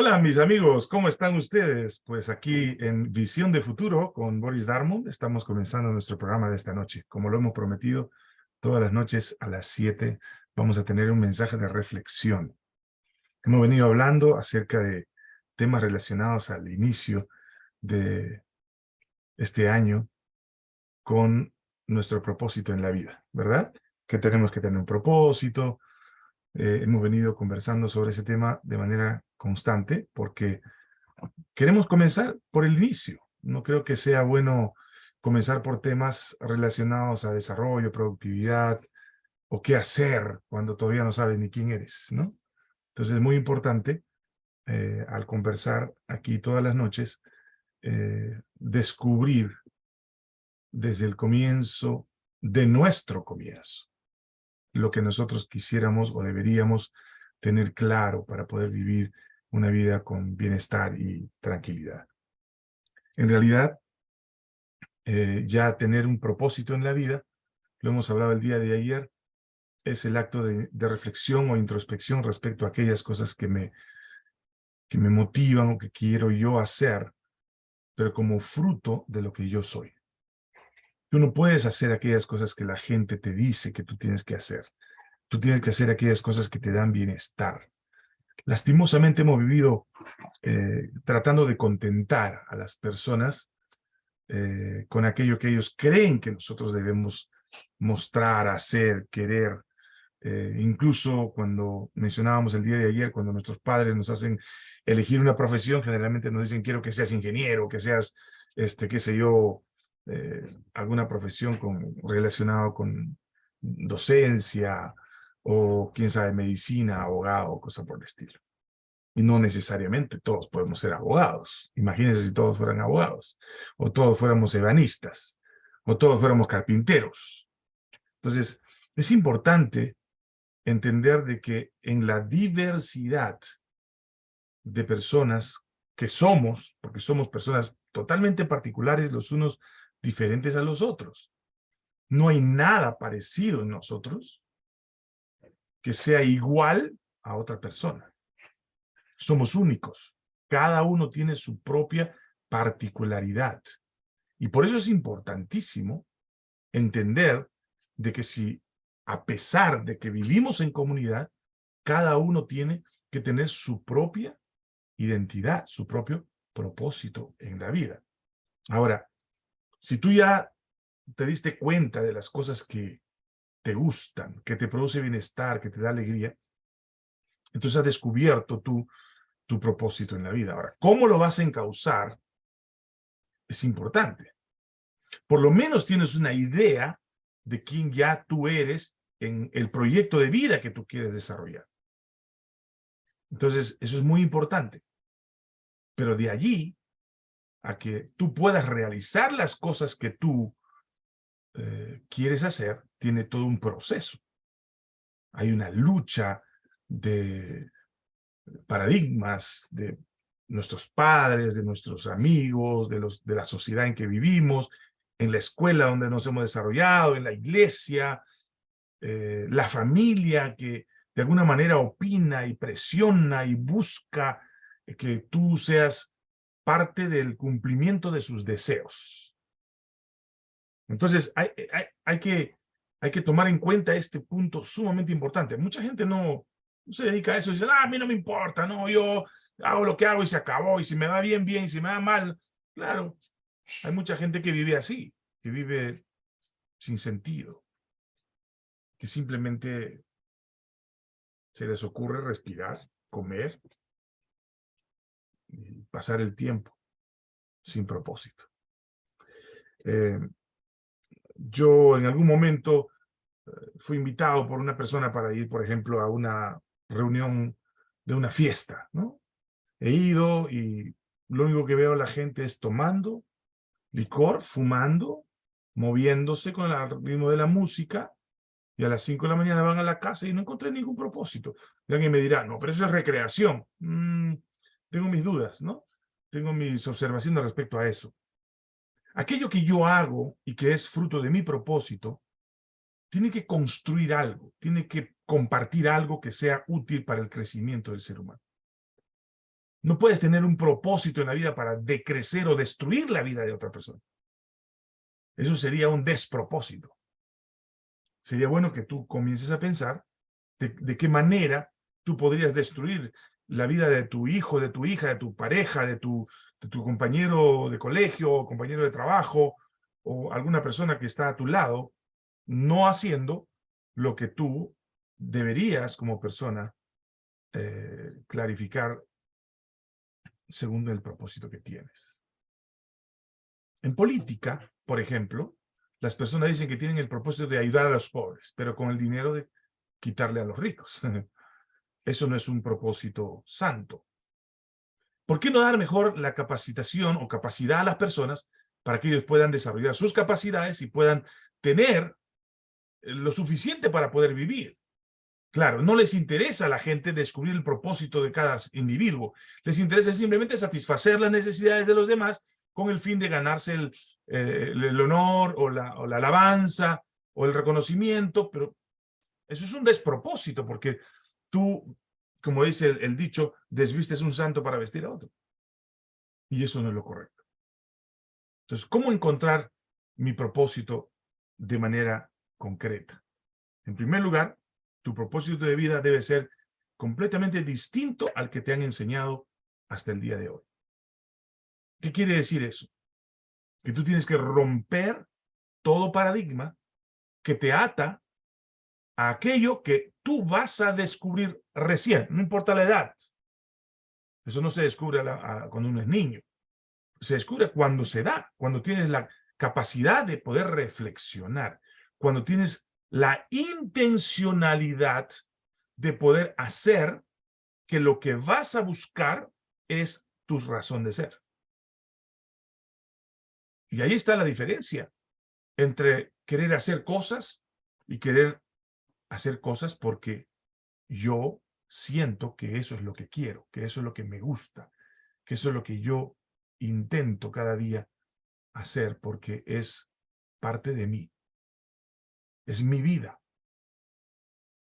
Hola mis amigos, ¿cómo están ustedes? Pues aquí en Visión de Futuro con Boris Darmon estamos comenzando nuestro programa de esta noche. Como lo hemos prometido, todas las noches a las 7 vamos a tener un mensaje de reflexión. Hemos venido hablando acerca de temas relacionados al inicio de este año con nuestro propósito en la vida, ¿verdad? Que tenemos que tener un propósito. Eh, hemos venido conversando sobre ese tema de manera constante porque queremos comenzar por el inicio. No creo que sea bueno comenzar por temas relacionados a desarrollo, productividad o qué hacer cuando todavía no sabes ni quién eres, ¿no? Entonces es muy importante eh, al conversar aquí todas las noches eh, descubrir desde el comienzo de nuestro comienzo lo que nosotros quisiéramos o deberíamos tener claro para poder vivir una vida con bienestar y tranquilidad. En realidad, eh, ya tener un propósito en la vida, lo hemos hablado el día de ayer, es el acto de, reflexión o introspección respecto a aquellas cosas que me, que me motivan o que quiero yo hacer, pero como fruto de lo que yo soy. Tú no puedes hacer aquellas cosas que la gente te dice que tú tienes que hacer. Tú tienes que hacer aquellas cosas que te dan bienestar. Lastimosamente hemos vivido eh, tratando de contentar a las personas eh, con aquello que ellos creen que nosotros debemos mostrar, hacer, querer. Eh, incluso cuando mencionábamos el día de ayer, cuando nuestros padres nos hacen elegir una profesión, generalmente nos dicen quiero que seas ingeniero, que seas, este, qué sé yo, alguna profesión con, relacionada con docencia, o quién sabe, medicina, abogado, cosa por el estilo. Y no necesariamente todos podemos ser abogados. Imagínense si todos fueran abogados, o todos fuéramos ebanistas, o todos fuéramos carpinteros. Entonces, es importante entender de que en la diversidad de personas que somos, porque somos personas totalmente particulares los unos diferentes a los otros, no hay nada parecido en nosotros, que sea igual a otra persona. Somos únicos. Cada uno tiene su propia particularidad. Y por eso es importantísimo entender de que si, a pesar de que vivimos en comunidad, cada uno tiene que tener su propia identidad, su propio propósito en la vida. Ahora, si tú ya te diste cuenta de las cosas que te gustan, que te produce bienestar, que te da alegría, entonces has descubierto tú tu propósito en la vida. Ahora, ¿cómo lo vas a encauzar? Es importante. Por lo menos tienes una idea de quién ya tú eres en el proyecto de vida que tú quieres desarrollar. Entonces, eso es muy importante. Pero de allí a que tú puedas realizar las cosas que tú eh, quieres hacer, tiene todo un proceso. Hay una lucha de paradigmas de nuestros padres, de nuestros amigos, de, los, de la sociedad en que vivimos, en la escuela donde nos hemos desarrollado, en la iglesia, eh, la familia que de alguna manera opina y presiona y busca que tú seas parte del cumplimiento de sus deseos. Entonces, hay, hay, que, hay que tomar en cuenta este punto sumamente importante. Mucha gente no, se dedica a eso y dice, ah, a mí no me importa, no, yo hago lo que hago y se acabó, y si me va bien, bien, y si me va mal, claro, hay mucha gente que vive así, que vive sin sentido, que simplemente se les ocurre respirar, comer, pasar el tiempo sin propósito. Eh, yo en algún momento eh, fui invitado por una persona para ir, por ejemplo, a una reunión de una fiesta, ¿no? He ido y lo único que veo a la gente es tomando licor, fumando, moviéndose con el ritmo de la música, y a las 5 de la mañana van a la casa y no encontré ningún propósito. Y alguien me dirá, no, pero eso es recreación. Mm, tengo mis dudas, ¿no? Tengo mis observaciones respecto a eso. Aquello que yo hago y que es fruto de mi propósito, tiene que construir algo, tiene que compartir algo que sea útil para el crecimiento del ser humano. No puedes tener un propósito en la vida para decrecer o destruir la vida de otra persona. Eso sería un despropósito. Sería bueno que tú comiences a pensar de, qué manera tú podrías destruir la vida de tu hijo, de tu hija, de tu pareja, de tu, compañero de colegio, compañero de trabajo, o alguna persona que está a tu lado, no haciendo lo que tú deberías como persona eh, clarificar según el propósito que tienes. En política, por ejemplo, las personas dicen que tienen el propósito de ayudar a los pobres, pero con el dinero de quitarle a los ricos. Eso no es un propósito santo. ¿Por qué no dar mejor la capacitación o capacidad a las personas para que ellos puedan desarrollar sus capacidades y puedan tener lo suficiente para poder vivir? Claro, no les interesa a la gente descubrir el propósito de cada individuo. Les interesa simplemente satisfacer las necesidades de los demás con el fin de ganarse el, eh, honor o la, o la alabanza o el reconocimiento, pero eso es un despropósito porque tú, como dice el, dicho, desvistes un santo para vestir a otro. Y eso no es lo correcto. Entonces, ¿cómo encontrar mi propósito de manera concreta? En primer lugar, tu propósito de vida debe ser completamente distinto al que te han enseñado hasta el día de hoy. ¿Qué quiere decir eso? Que tú tienes que romper todo paradigma que te ata aquello que tú vas a descubrir recién, no importa la edad. Eso no se descubre cuando uno es niño. Se descubre cuando se da, cuando tienes la capacidad de poder reflexionar, cuando tienes la intencionalidad de poder hacer que lo que vas a buscar es tu razón de ser. Y ahí está la diferencia entre querer hacer cosas y querer hacer cosas porque yo siento que eso es lo que quiero, que eso es lo que me gusta, que eso es lo que yo intento cada día hacer porque es parte de mí. Es mi vida.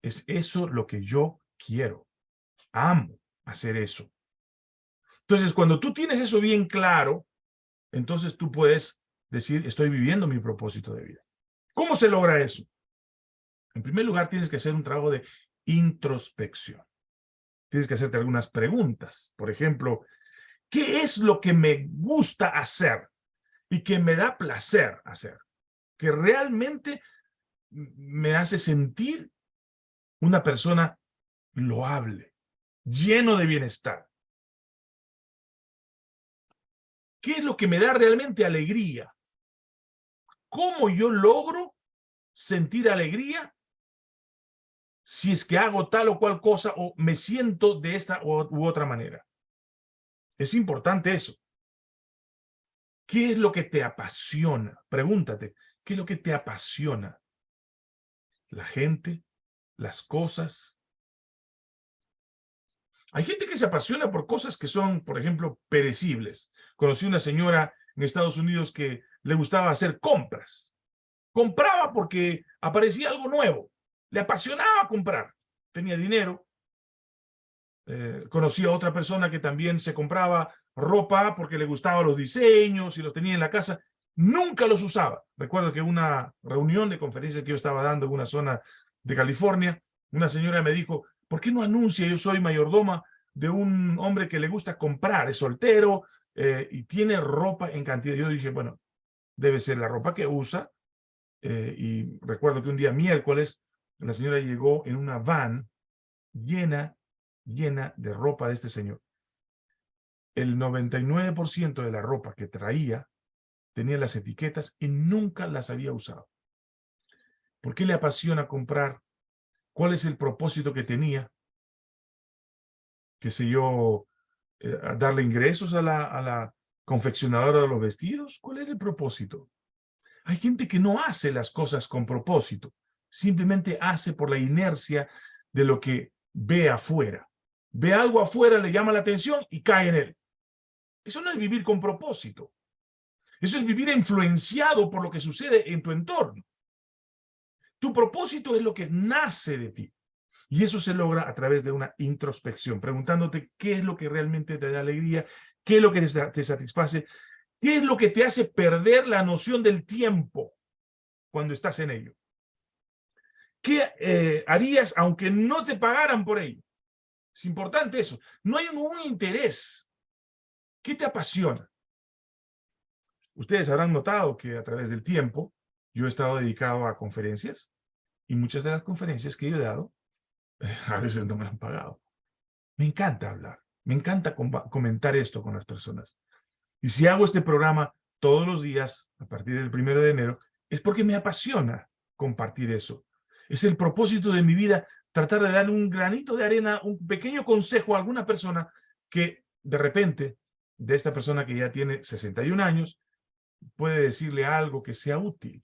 Es eso lo que yo quiero. Amo hacer eso. Entonces, cuando tú tienes eso bien claro, entonces tú puedes decir, estoy viviendo mi propósito de vida. ¿Cómo se logra eso? En primer lugar, tienes que hacer un trabajo de introspección. Tienes que hacerte algunas preguntas. Por ejemplo, ¿qué es lo que me gusta hacer y que me da placer hacer? Que realmente me hace sentir una persona loable, lleno de bienestar. ¿Qué es lo que me da realmente alegría? ¿Cómo yo logro sentir alegría si es que hago tal o cual cosa o me siento de esta u otra manera. Es importante eso. ¿Qué es lo que te apasiona? Pregúntate, ¿qué es lo que te apasiona? ¿La gente? ¿Las cosas? Hay gente que se apasiona por cosas que son, por ejemplo, perecibles. Conocí una señora en Estados Unidos que le gustaba hacer compras. Compraba porque aparecía algo nuevo. Le apasionaba comprar. Tenía dinero. Eh, conocí a otra persona que también se compraba ropa porque le gustaban los diseños y los tenía en la casa. Nunca los usaba. Recuerdo que una reunión de conferencias que yo estaba dando en una zona de California, una señora me dijo, ¿por qué no anuncia yo soy mayordoma de un hombre que le gusta comprar, es soltero eh, y tiene ropa en cantidad? Yo dije, bueno, debe ser la ropa que usa. Eh, y recuerdo que un día miércoles la señora llegó en una van llena, llena de ropa de este señor. El 99% de la ropa que traía tenía las etiquetas y nunca las había usado. ¿Por qué le apasiona comprar? ¿Cuál es el propósito que tenía? ¿Qué sé yo? Eh, ¿Darle ingresos a la, a la confeccionadora de los vestidos? ¿Cuál era el propósito? Hay gente que no hace las cosas con propósito simplemente hace por la inercia de lo que ve afuera. Ve algo afuera, le llama la atención y cae en él. Eso no es vivir con propósito. Eso es vivir influenciado por lo que sucede en tu entorno. Tu propósito es lo que nace de ti. Y eso se logra a través de una introspección, preguntándote qué es lo que realmente te da alegría, qué es lo que te satisface, qué es lo que te hace perder la noción del tiempo cuando estás en ello. ¿Qué eh, harías aunque no te pagaran por ello? Es importante eso. No hay ningún interés. ¿Qué te apasiona? Ustedes habrán notado que a través del tiempo yo he estado dedicado a conferencias y muchas de las conferencias que yo he dado a veces no me han pagado. Me encanta hablar, me encanta comentar esto con las personas. Y si hago este programa todos los días, a partir del primero de enero, es porque me apasiona compartir eso. Es el propósito de mi vida tratar de dar un granito de arena, un pequeño consejo a alguna persona que de repente, de esta persona que ya tiene 61 años, puede decirle algo que sea útil.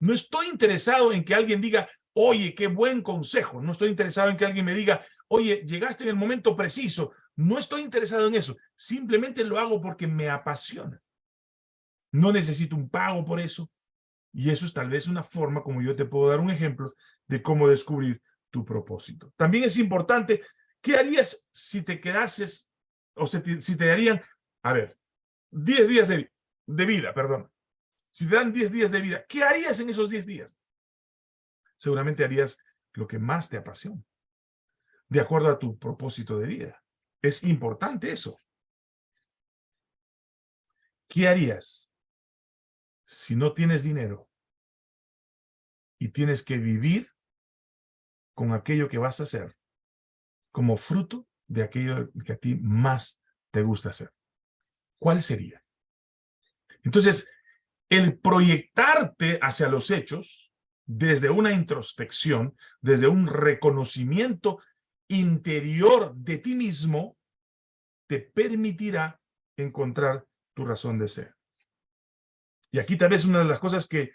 No estoy interesado en que alguien diga, oye, qué buen consejo. No estoy interesado en que alguien me diga, oye, llegaste en el momento preciso. No estoy interesado en eso. Simplemente lo hago porque me apasiona. No necesito un pago por eso. Y eso es tal vez una forma como yo te puedo dar un ejemplo de cómo descubrir tu propósito. También es importante, ¿qué harías si te quedases, o si te, darían, a ver, 10 días de, de vida, perdón. Si te dan 10 días de vida, ¿qué harías en esos 10 días? seguramente harías lo que más te apasiona, de acuerdo a tu propósito de vida. Es importante eso. ¿Qué harías si no tienes dinero y tienes que vivir con aquello que vas a hacer como fruto de aquello que a ti más te gusta hacer? ¿Cuál sería? Entonces, el proyectarte hacia los hechos desde una introspección, desde un reconocimiento interior de ti mismo, te permitirá encontrar tu razón de ser. Y aquí tal vez una de las cosas que,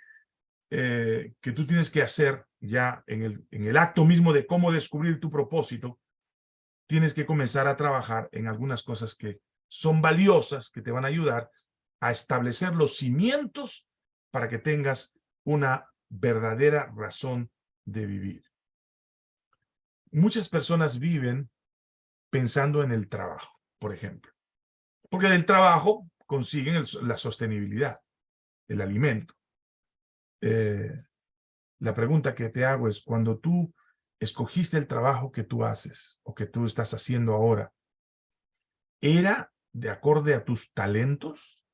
eh, que tú tienes que hacer ya en el, en el acto mismo de cómo descubrir tu propósito, tienes que comenzar a trabajar en algunas cosas que son valiosas, que te van a ayudar a establecer los cimientos para que tengas una verdadera razón de vivir. Muchas personas viven pensando en el trabajo, por ejemplo. Porque del trabajo consiguen la sostenibilidad, el alimento. Eh, la pregunta que te hago es, cuando tú escogiste el trabajo que tú haces o que tú estás haciendo ahora, ¿era de acorde a tus talentos?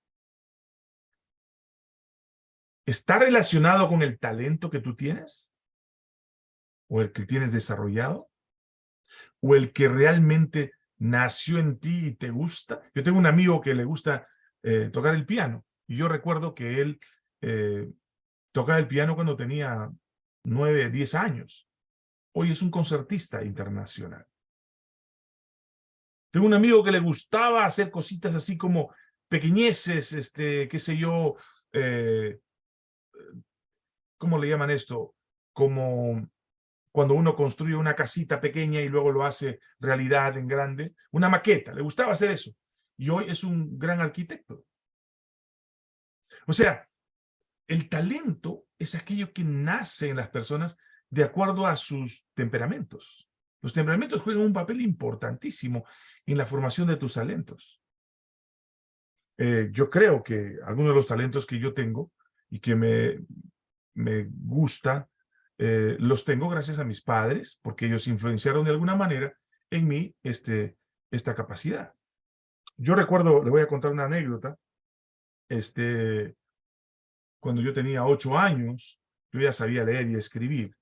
¿Está relacionado con el talento que tú tienes? ¿O el que tienes desarrollado? ¿O el que realmente nació en ti y te gusta? Yo tengo un amigo que le gusta eh, tocar el piano. Y yo recuerdo que él eh, tocaba el piano cuando tenía nueve, diez años. Hoy es un concertista internacional. Tengo un amigo que le gustaba hacer cositas así como pequeñeces, este, qué sé yo, eh, ¿cómo le llaman esto? Como cuando uno construye una casita pequeña y luego lo hace realidad en grande. Una maqueta, le gustaba hacer eso. Y hoy es un gran arquitecto. O sea, el talento es aquello que nace en las personas de acuerdo a sus temperamentos. Los temperamentos juegan un papel importantísimo en la formación de tus talentos. Eh, yo creo que algunos de los talentos que yo tengo y que me, me gusta, eh, los tengo gracias a mis padres, porque ellos influenciaron de alguna manera en mí este, esta capacidad. Yo recuerdo, le voy a contar una anécdota, este, cuando yo tenía ocho años, yo ya sabía leer y escribir.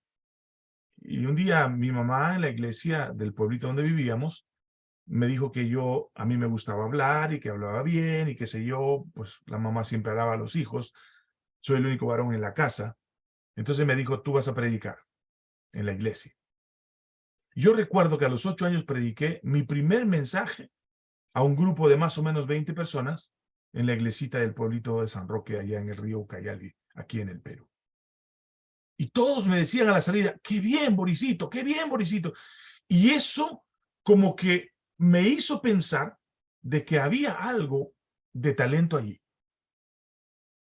Y un día mi mamá en la iglesia del pueblito donde vivíamos, me dijo que yo, a mí me gustaba hablar y que hablaba bien y que sé yo, pues la mamá siempre hablaba a los hijos, soy el único varón en la casa. Entonces me dijo, tú vas a predicar en la iglesia. Yo recuerdo que a los ocho años prediqué mi primer mensaje a un grupo de más o menos 20 personas en la iglesita del pueblito de San Roque, allá en el río Ucayali, aquí en el Perú. Y todos me decían a la salida, qué bien, Borisito, qué bien, Borisito. Y eso como que me hizo pensar de que había algo de talento allí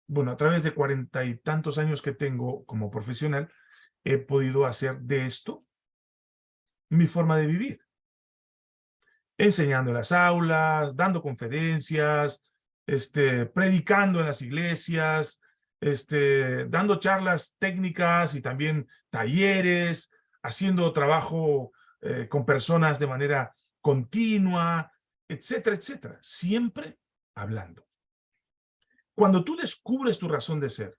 bueno, a través de cuarenta y tantos años que tengo como profesional, he podido hacer de esto mi forma de vivir. Enseñando en las aulas, dando conferencias, este, predicando en las iglesias, este, dando charlas técnicas y también talleres, haciendo trabajo eh, con personas de manera continua, etcétera, etcétera. Siempre hablando. Cuando tú descubres tu razón de ser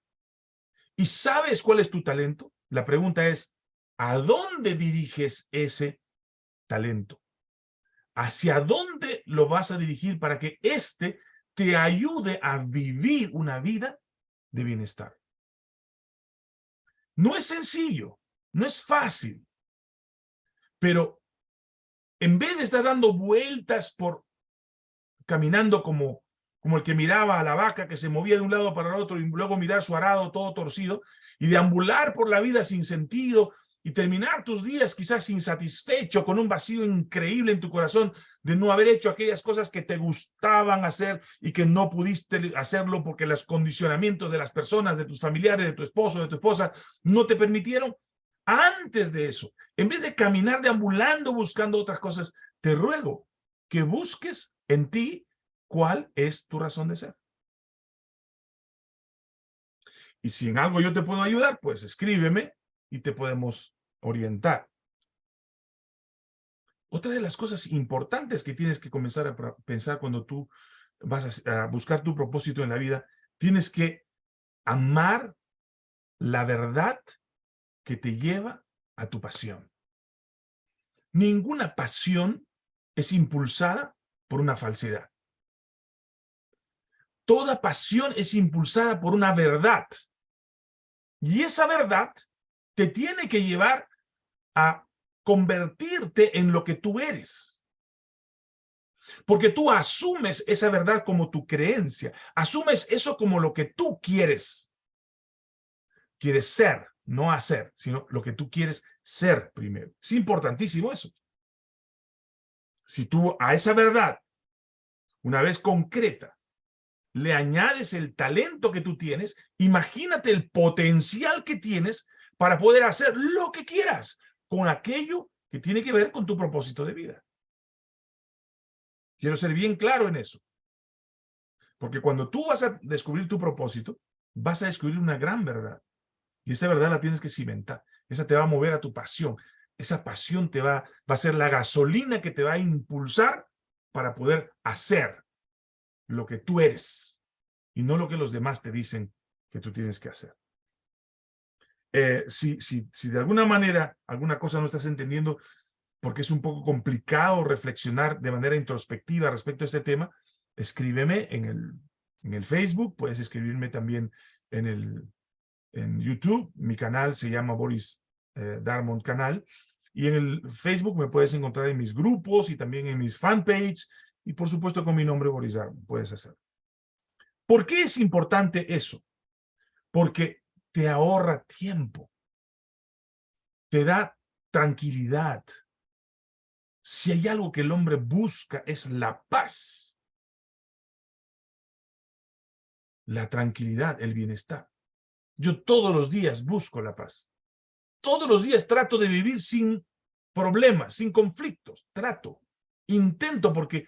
y sabes cuál es tu talento, la pregunta es, ¿a dónde diriges ese talento? ¿Hacia dónde lo vas a dirigir para que éste te ayude a vivir una vida de bienestar? No es sencillo, no es fácil, pero en vez de estar dando vueltas por caminando como, como el que miraba a la vaca que se movía de un lado para el otro y luego mirar su arado todo torcido y deambular por la vida sin sentido y terminar tus días quizás insatisfecho con un vacío increíble en tu corazón de no haber hecho aquellas cosas que te gustaban hacer y que no pudiste hacerlo porque los condicionamientos de las personas, de tus familiares, de tu esposo, de tu esposa, no te permitieron. Antes de eso, en vez de caminar deambulando buscando otras cosas, te ruego que busques en ti cuál es tu razón de ser. Y si en algo yo te puedo ayudar, pues escríbeme y te podemos orientar. Otra de las cosas importantes que tienes que comenzar a pensar cuando tú vas a, buscar tu propósito en la vida, tienes que amar la verdad que te lleva a tu pasión. Ninguna pasión es impulsada por una falsedad. Toda pasión es impulsada por una verdad. Y esa verdad te tiene que llevar a convertirte en lo que tú eres. Porque tú asumes esa verdad como tu creencia. Asumes eso como lo que tú quieres. Quieres ser, no hacer, sino lo que tú quieres ser primero. Es importantísimo eso. Si tú a esa verdad, una vez concreta, le añades el talento que tú tienes, imagínate el potencial que tienes para poder hacer lo que quieras con aquello que tiene que ver con tu propósito de vida. Quiero ser bien claro en eso. Porque cuando tú vas a descubrir tu propósito, vas a descubrir una gran verdad. Y esa verdad la tienes que cimentar. Esa te va a mover a tu pasión. Esa pasión te va, va a ser la gasolina que te va a impulsar para poder hacer lo que tú eres y no lo que los demás te dicen que tú tienes que hacer. Eh, si, si, si de alguna manera alguna cosa no estás entendiendo, porque es un poco complicado reflexionar de manera introspectiva respecto a este tema, escríbeme en el, en el Facebook, puedes escribirme también en, el, en YouTube, mi canal se llama Boris eh, Darmon Canal, y en el Facebook me puedes encontrar en mis grupos y también en mis fanpage, y por supuesto con mi nombre Boris Darmon, puedes hacerlo. ¿Por qué es importante eso? Porque te ahorra tiempo, te da tranquilidad. Si hay algo que el hombre busca es la paz, la tranquilidad, el bienestar. Yo todos los días busco la paz. Todos los días trato de vivir sin problemas, sin conflictos. Trato, intento porque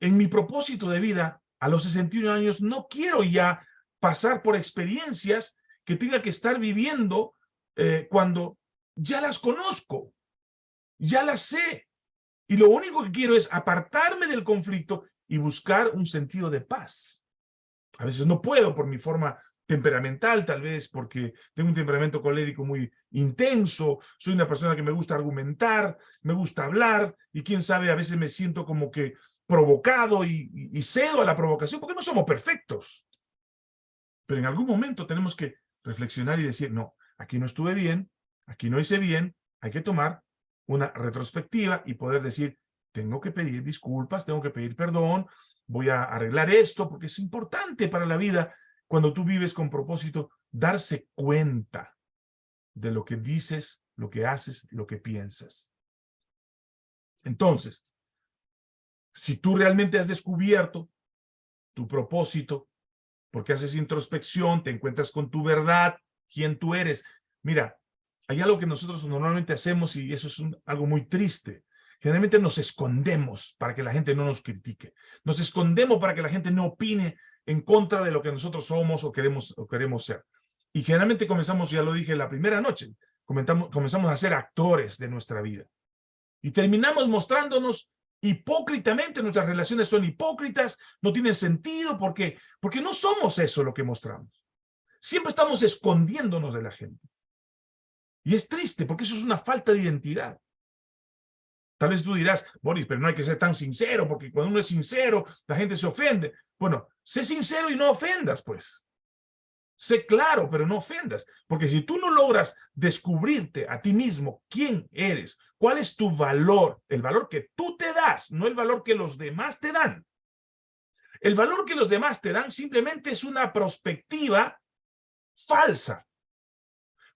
en mi propósito de vida a los 61 años no quiero ya pasar por experiencias que tenga que estar viviendo eh, cuando ya las conozco, ya las sé. Y lo único que quiero es apartarme del conflicto y buscar un sentido de paz. A veces no puedo por mi forma temperamental, tal vez porque tengo un temperamento colérico muy intenso, soy una persona que me gusta argumentar, me gusta hablar, y quién sabe, a veces me siento como que provocado y, cedo a la provocación, porque no somos perfectos. Pero en algún momento tenemos que reflexionar y decir, no, aquí no estuve bien, aquí no hice bien, hay que tomar una retrospectiva y poder decir, tengo que pedir disculpas, tengo que pedir perdón, voy a arreglar esto, porque es importante para la vida, cuando tú vives con propósito, darse cuenta de lo que dices, lo que haces, lo que piensas. Entonces, si tú realmente has descubierto tu propósito, porque haces introspección, te encuentras con tu verdad, quién tú eres. Mira, hay algo que nosotros normalmente hacemos y eso es algo muy triste. Generalmente nos escondemos para que la gente no nos critique. Nos escondemos para que la gente no opine en contra de lo que nosotros somos o queremos, o queremos ser. Y generalmente comenzamos, ya lo dije la primera noche, comenzamos a ser actores de nuestra vida. Y terminamos mostrándonos hipócritamente, nuestras relaciones son hipócritas, no tienen sentido, porque Porque no somos eso lo que mostramos. Siempre estamos escondiéndonos de la gente. Y es triste, porque eso es una falta de identidad. Tal vez tú dirás, Boris, pero no hay que ser tan sincero, porque cuando uno es sincero, la gente se ofende. Bueno, sé sincero y no ofendas, pues. Sé claro, pero no ofendas. Porque si tú no logras descubrirte a ti mismo quién eres, cuál es tu valor, el valor que tú te das, no el valor que los demás te dan. El valor que los demás te dan simplemente es una perspectiva falsa.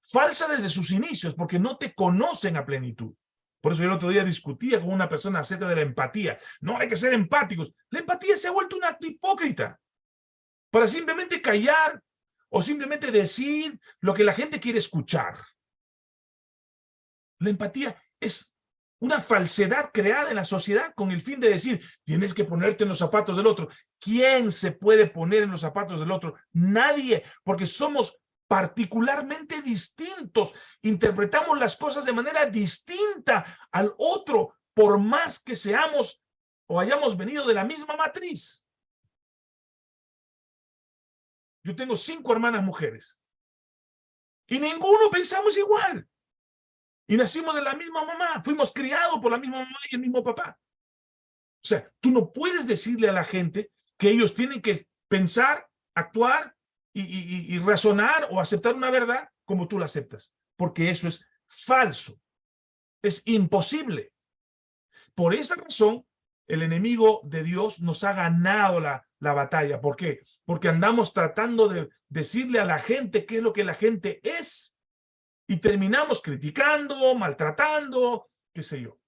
Falsa desde sus inicios, porque no te conocen a plenitud. Por eso yo el otro día discutía con una persona acerca de la empatía. No, hay que ser empáticos. La empatía se ha vuelto un acto hipócrita. Para simplemente callar o simplemente decir lo que la gente quiere escuchar. La empatía es una falsedad creada en la sociedad con el fin de decir, tienes que ponerte en los zapatos del otro. ¿Quién se puede poner en los zapatos del otro? Nadie, porque somos particularmente distintos. Interpretamos las cosas de manera distinta al otro, por más que seamos o hayamos venido de la misma matriz. Yo tengo cinco hermanas mujeres. Y ninguno pensamos igual. Y nacimos de la misma mamá. Fuimos criados por la misma mamá y el mismo papá. O sea, tú no puedes decirle a la gente que ellos tienen que pensar, actuar y, razonar o aceptar una verdad como tú la aceptas, porque eso es falso, es imposible. Por esa razón, el enemigo de Dios nos ha ganado la, la batalla. ¿Por qué? Porque andamos tratando de decirle a la gente qué es lo que la gente es y terminamos criticando, maltratando, qué sé yo,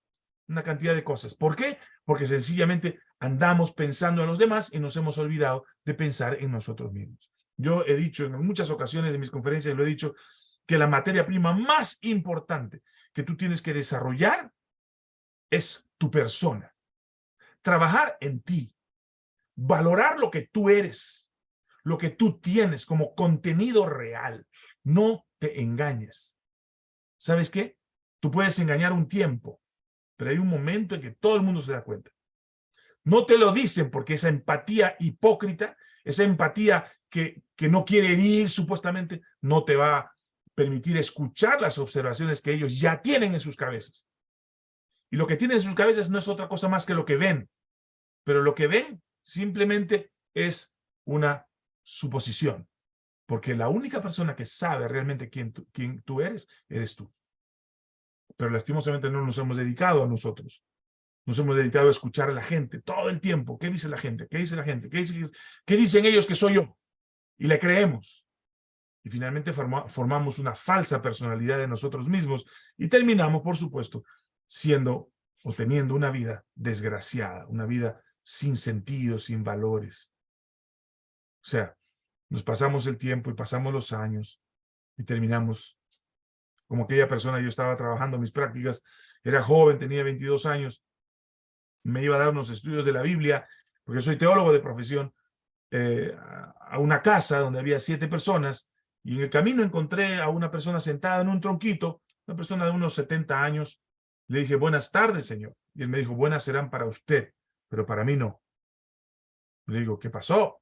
una cantidad de cosas. ¿Por qué? Porque sencillamente andamos pensando en los demás y nos hemos olvidado de pensar en nosotros mismos. Yo he dicho en muchas ocasiones de mis conferencias, lo he dicho, que la materia prima más importante que tú tienes que desarrollar es tu persona. Trabajar en ti. Valorar lo que tú eres, lo que tú tienes como contenido real. No te engañes. ¿Sabes qué? Tú puedes engañar un tiempo, pero hay un momento en que todo el mundo se da cuenta. No te lo dicen porque esa empatía hipócrita, esa empatía que, que no quiere ir supuestamente, no te va a permitir escuchar las observaciones que ellos ya tienen en sus cabezas. Y lo que tienen en sus cabezas no es otra cosa más que lo que ven. Pero lo que ven simplemente es una suposición. Porque la única persona que sabe realmente quién tú, quién tú eres, eres tú. Pero lastimosamente no nos hemos dedicado a nosotros. Nos hemos dedicado a escuchar a la gente todo el tiempo. ¿Qué dice la gente? ¿Qué dice la gente? ¿Qué, dice, qué dicen ellos que soy yo? y le creemos. Y finalmente formamos una falsa personalidad de nosotros mismos y terminamos, por supuesto, siendo o teniendo una vida desgraciada, una vida sin sentido, sin valores. O sea, nos pasamos el tiempo y pasamos los años y terminamos como aquella persona, yo estaba trabajando mis prácticas, era joven, tenía 22 años, me iba a dar unos estudios de la Biblia, porque soy teólogo de profesión, eh, a una casa donde había siete personas y en el camino encontré a una persona sentada en un tronquito, una persona de unos 70 años. Le dije, buenas tardes, señor. Y él me dijo, buenas serán para usted, pero para mí no. Le digo, ¿qué pasó?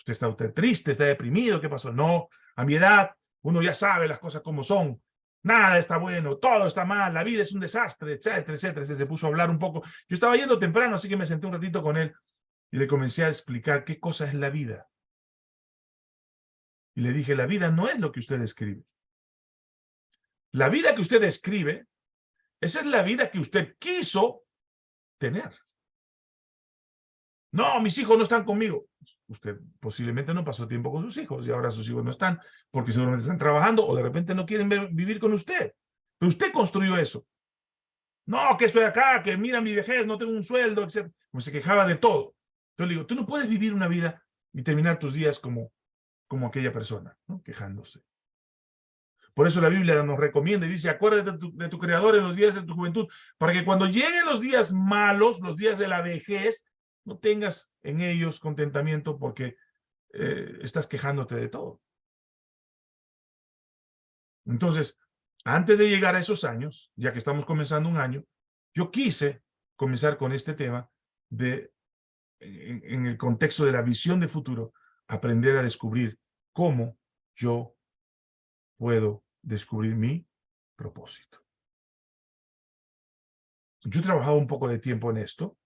¿Usted está usted triste? ¿Está deprimido? ¿Qué pasó? No, a mi edad uno ya sabe las cosas como son. Nada está bueno, todo está mal, la vida es un desastre, etcétera, etcétera. Se, puso a hablar un poco. Yo estaba yendo temprano, así que me senté un ratito con él y le comencé a explicar qué cosa es la vida. Y le dije, la vida no es lo que usted escribe. La vida que usted escribe, esa es la vida que usted quiso tener. No, mis hijos no están conmigo. Usted posiblemente no pasó tiempo con sus hijos y ahora sus hijos no están porque seguramente están trabajando o de repente no quieren vivir con usted. Pero usted construyó eso. No, que estoy acá, que mira mi vejez, no tengo un sueldo, etc. Como se quejaba de todo. Entonces le digo, tú no puedes vivir una vida y terminar tus días como, como aquella persona, ¿no? quejándose. Por eso la Biblia nos recomienda y dice, acuérdate de tu, de tu Creador en los días de tu juventud, para que cuando lleguen los días malos, los días de la vejez, no tengas en ellos contentamiento porque eh, estás quejándote de todo. Entonces, antes de llegar a esos años, ya que estamos comenzando un año, yo quise comenzar con este tema de, en, el contexto de la visión de futuro, aprender a descubrir cómo yo puedo descubrir mi propósito. Yo he trabajado un poco de tiempo en esto.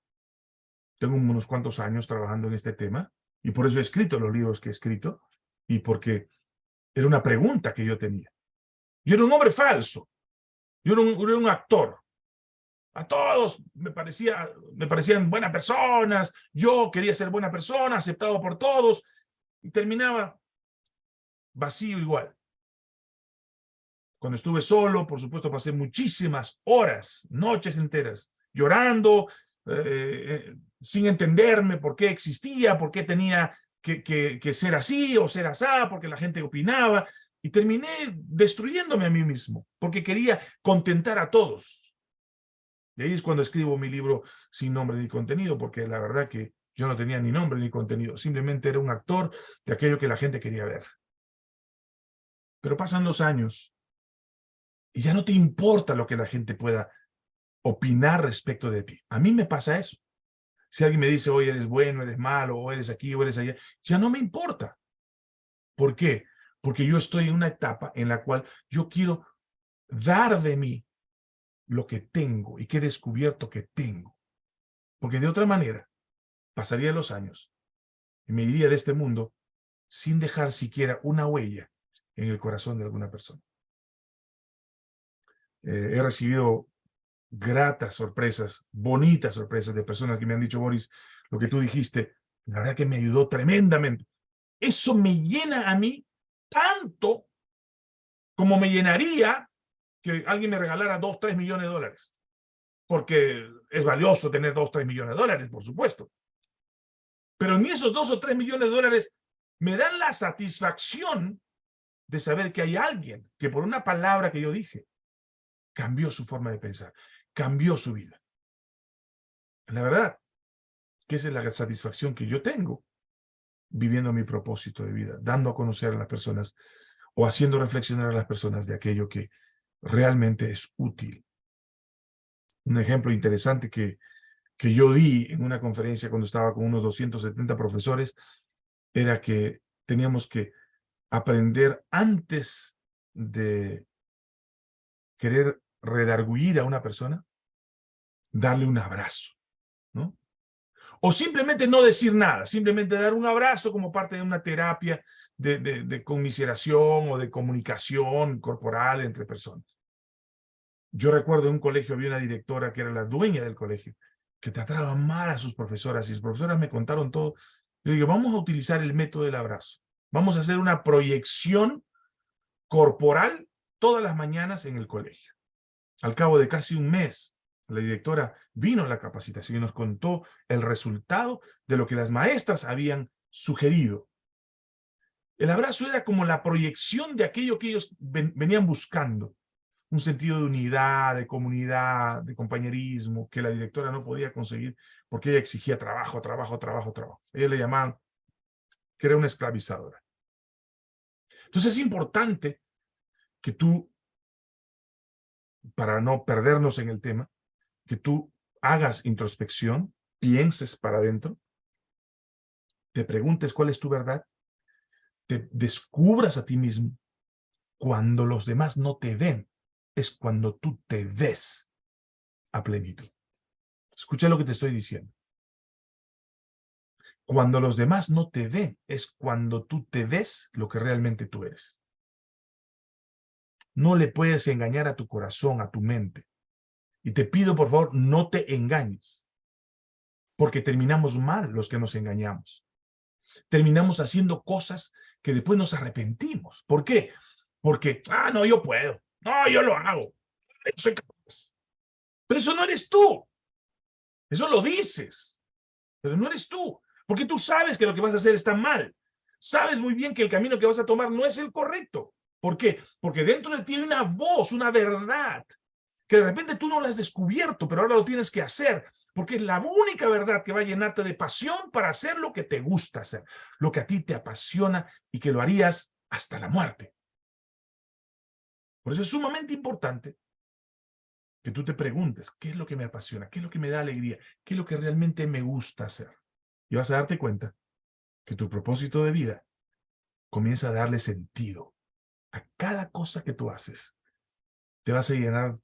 Tengo unos cuantos años trabajando en este tema y por eso he escrito los libros que he escrito y porque era una pregunta que yo tenía. Yo era un hombre falso. Yo era un, actor. A todos me, parecía, me parecían buenas personas. Yo quería ser buena persona, aceptado por todos. Y terminaba vacío igual. Cuando estuve solo, por supuesto, pasé muchísimas horas, noches enteras, llorando, eh, eh, sin entenderme por qué existía, por qué tenía que, ser así o ser así, porque la gente opinaba. Y terminé destruyéndome a mí mismo, porque quería contentar a todos. Y ahí es cuando escribo mi libro sin nombre ni contenido, porque la verdad que yo no tenía ni nombre ni contenido, simplemente era un actor de aquello que la gente quería ver. Pero pasan los años y ya no te importa lo que la gente pueda opinar respecto de ti. A mí me pasa eso. Si alguien me dice, oye, eres bueno, eres malo, o eres aquí, o eres allá, ya no me importa. ¿Por qué? porque yo estoy en una etapa en la cual yo quiero dar de mí lo que tengo y que he descubierto que tengo. Porque de otra manera, pasaría los años y me iría de este mundo sin dejar siquiera una huella en el corazón de alguna persona. Eh, he recibido gratas sorpresas, bonitas sorpresas de personas que me han dicho, Boris, lo que tú dijiste, la verdad que me ayudó tremendamente. Eso me llena a mí tanto como me llenaría que alguien me regalara dos, tres millones de dólares. Porque es valioso tener dos, tres millones de dólares, por supuesto. Pero ni esos dos o tres millones de dólares me dan la satisfacción de saber que hay alguien que por una palabra que yo dije, cambió su forma de pensar, cambió su vida. La verdad, que esa es la satisfacción que yo tengo viviendo mi propósito de vida, dando a conocer a las personas o haciendo reflexionar a las personas de aquello que realmente es útil. Un ejemplo interesante que, que yo di en una conferencia cuando estaba con unos 270 profesores era que teníamos que aprender antes de querer redarguir a una persona, darle un abrazo, ¿no? O simplemente no decir nada, simplemente dar un abrazo como parte de una terapia de, de, conmiseración o de comunicación corporal entre personas. Yo recuerdo en un colegio había una directora que era la dueña del colegio, que trataba mal a sus profesoras y sus profesoras me contaron todo. Yo digo, vamos a utilizar el método del abrazo. Vamos a hacer una proyección corporal todas las mañanas en el colegio. Al cabo de casi un mes, la directora vino a la capacitación y nos contó el resultado de lo que las maestras habían sugerido. El abrazo era como la proyección de aquello que ellos venían buscando. Un sentido de unidad, de comunidad, de compañerismo, que la directora no podía conseguir porque ella exigía trabajo, trabajo, trabajo, trabajo. Ella le llamaban que era una esclavizadora. Entonces es importante que tú, para no perdernos en el tema, que tú hagas introspección, pienses para adentro, te preguntes cuál es tu verdad, te descubras a ti mismo. Cuando los demás no te ven, es cuando tú te ves a plenitud. Escucha lo que te estoy diciendo. Cuando los demás no te ven, es cuando tú te ves lo que realmente tú eres. No le puedes engañar a tu corazón, a tu mente. Y te pido, por favor, no te engañes. Porque terminamos mal los que nos engañamos. Terminamos haciendo cosas que después nos arrepentimos. ¿Por qué? Porque, ah, no, yo puedo. No, yo lo hago. Yo soy capaz. Pero eso no eres tú. Eso lo dices. Pero no eres tú. Porque tú sabes que lo que vas a hacer está mal. Sabes muy bien que el camino que vas a tomar no es el correcto. ¿Por qué? Porque dentro de ti hay una voz, una verdad, que de repente tú no la has descubierto, pero ahora lo tienes que hacer, porque es la única verdad que va a llenarte de pasión para hacer lo que te gusta hacer, lo que a ti te apasiona y que lo harías hasta la muerte. Por eso es sumamente importante que tú te preguntes, ¿qué es lo que me apasiona? ¿Qué es lo que me da alegría? ¿Qué es lo que realmente me gusta hacer? Y vas a darte cuenta que tu propósito de vida comienza a darle sentido a cada cosa que tú haces. Te vas a llenar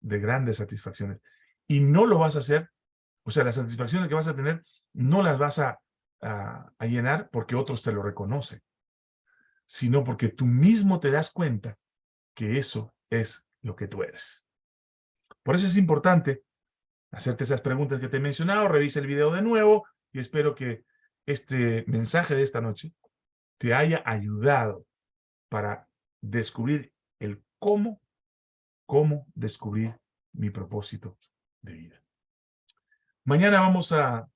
de grandes satisfacciones. Y no lo vas a hacer, o sea, las satisfacciones que vas a tener no las vas a, a llenar porque otros te lo reconocen, sino porque tú mismo te das cuenta que eso es lo que tú eres. Por eso es importante hacerte esas preguntas que te he mencionado, revisa el video de nuevo y espero que este mensaje de esta noche te haya ayudado para descubrir el cómo, cómo descubrir mi propósito de vida. Mañana vamos a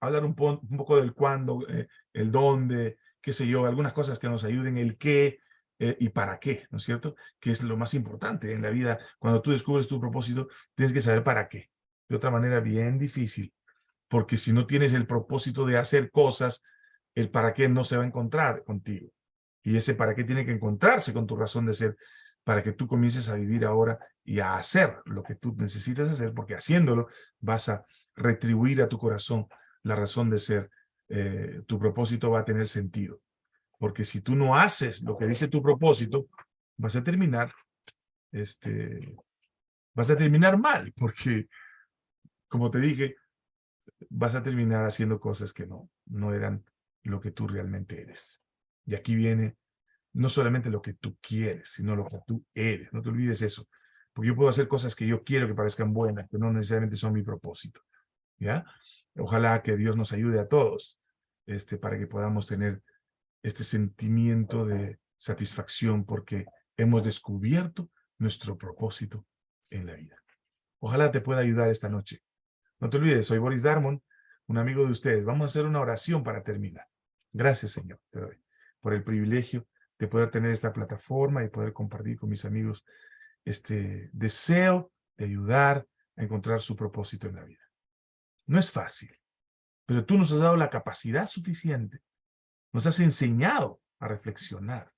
hablar un, poco del cuándo, eh, el dónde, qué sé yo, algunas cosas que nos ayuden, el qué, eh, y para qué, ¿no es cierto? Que es lo más importante en la vida. Cuando tú descubres tu propósito, tienes que saber para qué. De otra manera, bien difícil, porque si no tienes el propósito de hacer cosas, el para qué no se va a encontrar contigo. Y ese para qué tiene que encontrarse con tu razón de ser, para que tú comiences a vivir ahora y a hacer lo que tú necesitas hacer, porque haciéndolo vas a retribuir a tu corazón la razón de ser. Eh, tu propósito va a tener sentido. Porque si tú no haces lo que dice tu propósito, vas a terminar, este, vas a terminar mal, porque, como te dije, vas a terminar haciendo cosas que no, no eran lo que tú realmente eres. Y aquí viene no solamente lo que tú quieres, sino lo que tú eres. No te olvides eso. Porque yo puedo hacer cosas que yo quiero que parezcan buenas, que no necesariamente son mi propósito. ¿Ya? Ojalá que Dios nos ayude a todos este, para que podamos tener este sentimiento de satisfacción porque hemos descubierto nuestro propósito en la vida. Ojalá te pueda ayudar esta noche. No te olvides, soy Boris Darmon, un amigo de ustedes. Vamos a hacer una oración para terminar. Gracias, Señor, te doy por el privilegio de poder tener esta plataforma y poder compartir con mis amigos este deseo de ayudar a encontrar su propósito en la vida. No es fácil, pero tú nos has dado la capacidad suficiente nos has enseñado a reflexionar.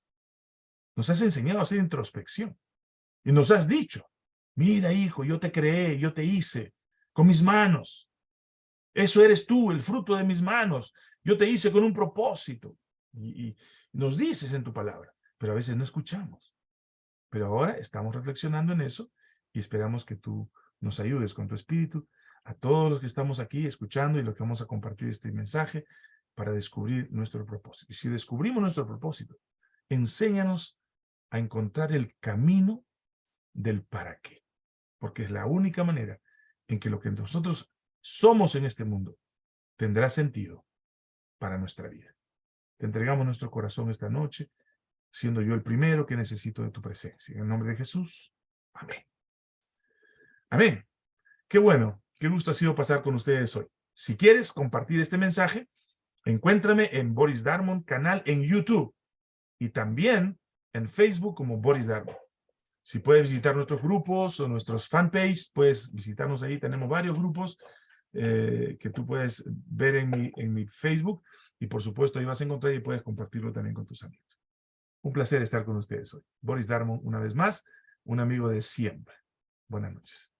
Nos has enseñado a hacer introspección. Y nos has dicho, mira hijo, yo te creé, yo te hice con mis manos. Eso eres tú, el fruto de mis manos. Yo te hice con un propósito. Y, nos dices en tu palabra, pero a veces no escuchamos. Pero ahora estamos reflexionando en eso y esperamos que tú nos ayudes con tu espíritu a todos los que estamos aquí escuchando y los que vamos a compartir este mensaje para descubrir nuestro propósito. Y si descubrimos nuestro propósito, enséñanos a encontrar el camino del para qué. Porque es la única manera en que lo que nosotros somos en este mundo tendrá sentido para nuestra vida. Te entregamos nuestro corazón esta noche, siendo yo el primero que necesito de tu presencia. En el nombre de Jesús. Amén. Amén. Qué bueno, qué gusto ha sido pasar con ustedes hoy. Si quieres compartir este mensaje, Encuéntrame en Boris Darmon, canal en YouTube y también en Facebook como Boris Darmon. Si puedes visitar nuestros grupos o nuestros fanpage, puedes visitarnos ahí. Tenemos varios grupos eh, que tú puedes ver en mi, en mi Facebook y por supuesto ahí vas a encontrar y puedes compartirlo también con tus amigos. Un placer estar con ustedes hoy. Boris Darmon, una vez más, un amigo de siempre. Buenas noches.